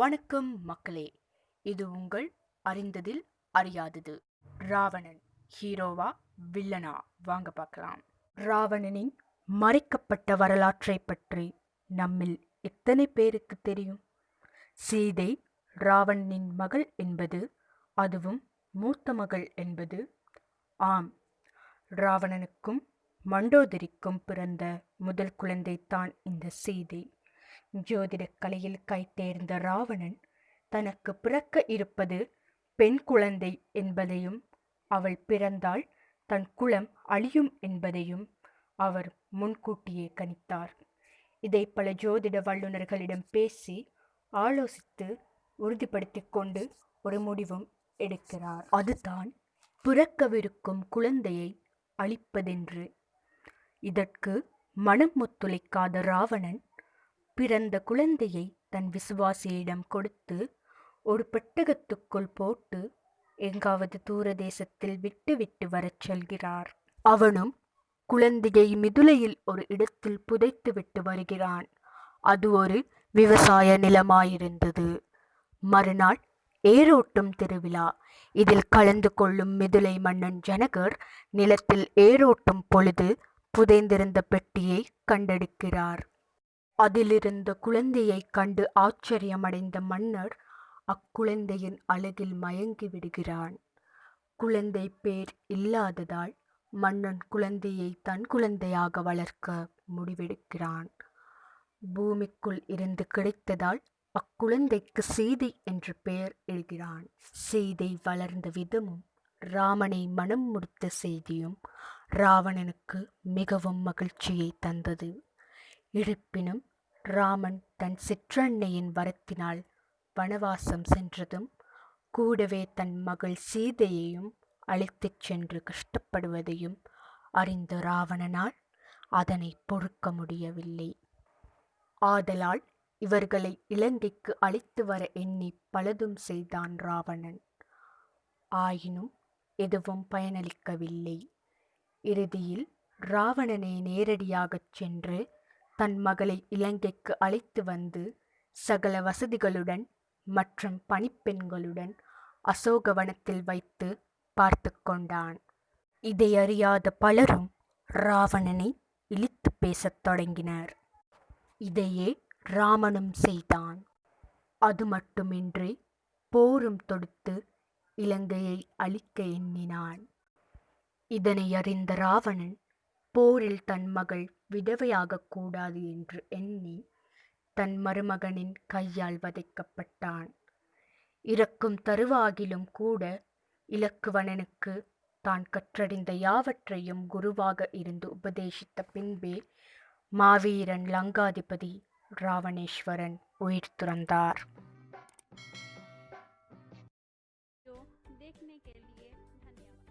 வணக்கம் மக்களே. இது உங்கள் அறிந்ததில் அறியாதது. ராவணன் ஹீரோவா வில்லனா? வாங்க பார்க்கலாம். ராவணனின் மறைக்கப்பட்ட வரலாற்றை பற்றி நம்மில் எத்தனை பேருக்கு தெரியும்? சீதை ராவணனின் மகள் என்பது அதுவும் மூத்த மகள் என்பது ஆம். ராவணனுக்கும் மண்டோதரிக்கும் பிறந்த முதல் குழந்தைதான் இந்த சீதை. ஜோதிடக் கலையில் கைத்தேர்ந்த ராவணன் தனக்கு பிறக்க இருப்பது பெண் குழந்தை என்பதையும் அவள் பிறந்தால் தன் குலம் அழியும் என்பதையும் அவர் முன்கூட்டியே கணித்தார். இதை பல ஜோதிட வல்லுநர்களிடம் பேசி ஆலோசித்து உறுதிப்படுத்திக் கொண்டு ஒரு முடிவும் எடுக்கிறார். அதுதான் பிறக்கவிருக்கும் குழந்தையை அழிப்பதென்று. இதற்கு மனம் ஒத்துழைக்காத ராவணன் பிறந்த குழந்தையை தன் விசுவாசியிடம் கொடுத்து ஒரு பெட்டகத்துக்குள் போட்டு எங்காவது தூர தேசத்தில் விட்டு விட்டு வரச் செல்கிறார். அவனும் குழந்தையை மிதுளையில் ஒரு இடத்தில் புதைத்து விட்டு வருகிறான். அது ஒரு விவசாய நிலமாயிருந்தது. மறுநாள் ஏரோட்டும் திருவிழா. இதில் கலந்து கொள்ளும் மிதுளை மன்னன் ஜனகர் நிலத்தில் ஏரோட்டும் பொழுது புதைந்திருந்த பெட்டியை கண்டெடுக்கிறார். அதிலிருந்த குழந்தையைக் கண்டு ஆச்சரியமடைந்த மன்னர் அக்குழந்தையின் அழகில் மயங்கி விடுகிறான். குழந்தை பேர் இல்லாததால் மன்னன் குழந்தையை தன் குழந்தையாக வளர்க்க முடிவெடுக்கிறான். பூமிக்குள் இருந்து கிடைத்ததால் அக்குழந்தைக்கு சீதை என்று பெயர் எழுகிறான். சீதை வளர்ந்த விதமும் ராமனை மனம் முடித்த செய்தியும் ராவணனுக்கு மிகவும் மகிழ்ச்சியை தந்தது. இருப்பினும் ராமன் தன் சிற்றன்னையின் வரத்தினால் வனவாசம் சென்றதும் கூடவே தன் மகள் சீதையையும் அழைத்துச் சென்று கஷ்டப்படுவதையும் அறிந்த ராவணனால் அதனை பொறுக்க முடியவில்லை. ஆதலால் இவர்களை இலங்கைக்கு அழைத்து வர எண்ணி பலதும் செய்தான் ராவணன். ஆயினும் எதுவும் பயனளிக்கவில்லை. இறுதியில் ராவணனை நேரடியாகச் சென்று தன் மகளை இலங்கைக்கு அழைத்து வந்து சகல வசதிகளுடன் மற்றும் பணிப்பெண்களுடன் அசோகவனத்தில் வைத்து பார்த்து கொண்டான். இதை அறியாத பலரும் ராவணனை இழித்து பேசத் தொடங்கினர். இதையே ராமனும் செய்தான். அது மட்டுமின்றி போரும் தொடுத்து இலங்கையை அழிக்க எண்ணினான். இதனை அறிந்த ராவணன் போரில் தன் மகள் விதவையாகக்கூடாது என்று எண்ணி தன் மருமகனின் கையால் வதைக்கப்பட்டான். இறக்கும் தருவாகிலும் கூட இலக்குவணனுக்கு தான் கற்றறிந்த யாவற்றையும் குருவாக இருந்து உபதேசித்த பின்பே மாவீரன் லங்காதிபதி ராவணேஸ்வரன் உயிர் துறந்தார். देखने के लिए धन्यवाद।